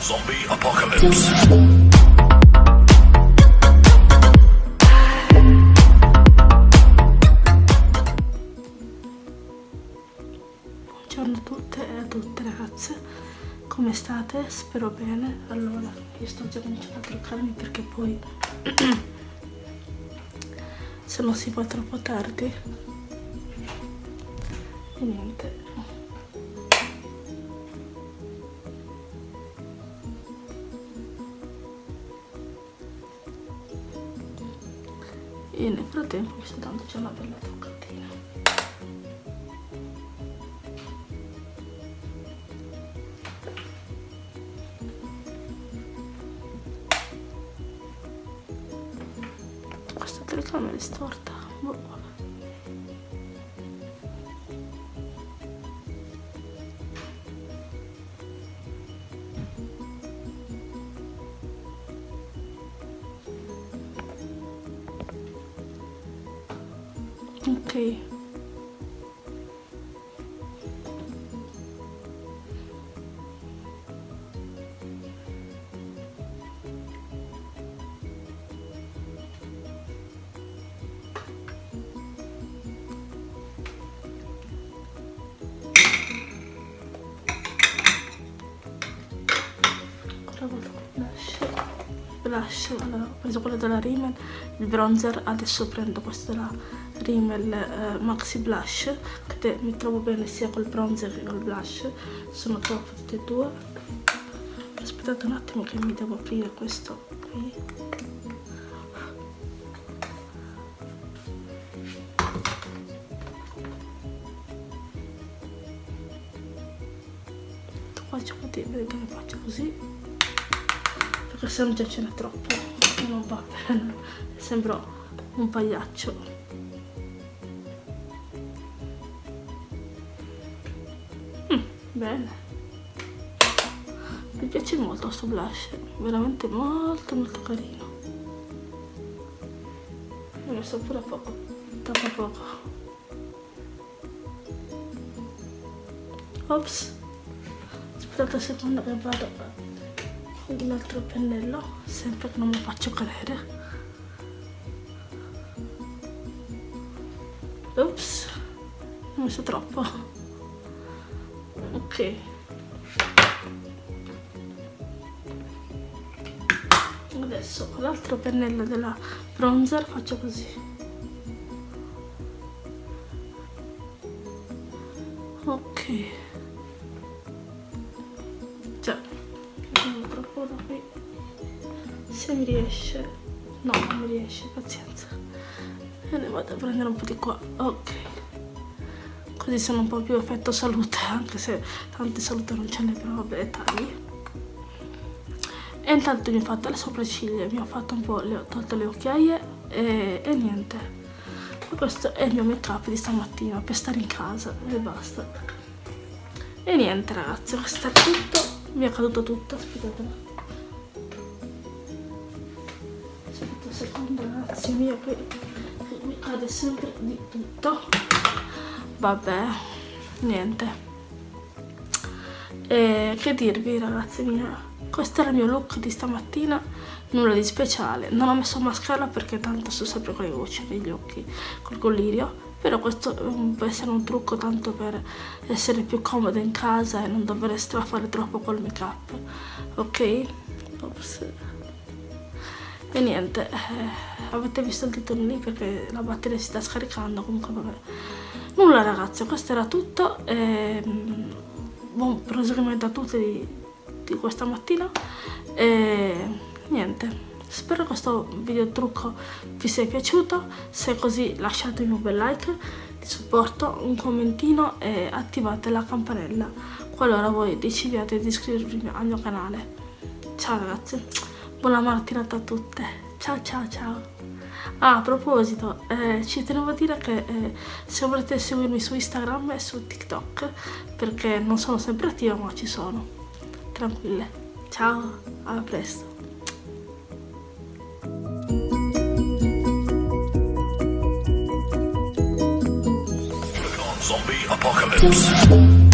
Zombie apocalypse. Buongiorno a tutte e a tutte ragazze, come state? Spero bene. Allora, io sto già cominciando a truccarmi perché poi se no si fa troppo tardi. E niente. E nel frattempo mi sto dando già una bella truccatina. Questa telecamera è storta. Boh, Ok. Blush, allora, ho preso quello della Rimmel, il bronzer, adesso prendo questo della Rimmel eh, Maxi Blush, che mi trovo bene sia col bronzer che col blush, sono trovo tutti e due. Aspettate un attimo che mi devo aprire questo qui. Faccio così, perché faccio così perché se non già ce n'è troppo. Non va bene sembro un pagliaccio. Mm, bene. Mi piace molto questo blush veramente molto molto carino. Ho messo pure poco troppo poco. Ops. Aspettate un secondo che vado con l'altro pennello sempre che non mi faccio cadere. Ops ho messo troppo. Ok. Adesso con l'altro pennello della bronzer faccio così. Ok da qui se mi riesce no non mi riesce pazienza. E ne vado a prendere un po' di qua. Ok. Così sono un po' più effetto salute anche se tante salute non ce n'è però vabbè tagli e intanto mi ho fatto le sopracciglia mi ho fatto un po' le ho tolto le occhiaie e, e niente. Questo è il mio make up di stamattina per stare in casa e basta. E niente ragazzi questo è tutto. Mi è caduto tutto aspettate ragazzi mio mi cade sempre di tutto. Vabbè niente. E che dirvi ragazzi mia questo era il mio look di stamattina nulla di speciale. Non ho messo mascara perché tanto sto sempre con le gocce negli occhi col collirio. Però questo può essere un trucco tanto per essere più comoda in casa e non dover strafare troppo col make up ok? Ops. E niente eh, avete visto il titolo lì perché la batteria si sta scaricando comunque vabbè. Nulla ragazzi questo era tutto e, buon proseguimento a tutti di, di questa mattina. E niente spero questo video trucco vi sia piaciuto. Se è così lasciatemi un bel like di supporto un commentino e attivate la campanella. Qualora voi decidiate di iscrivervi al mio canale. Ciao ragazzi buona mattinata a tutte ciao ciao ciao Ah, a proposito, eh, ci tenevo a dire che eh, se volete seguirmi su Instagram e su TikTok, perché non sono sempre attiva ma ci sono, tranquille. Ciao, a presto. Zombie apocalypse.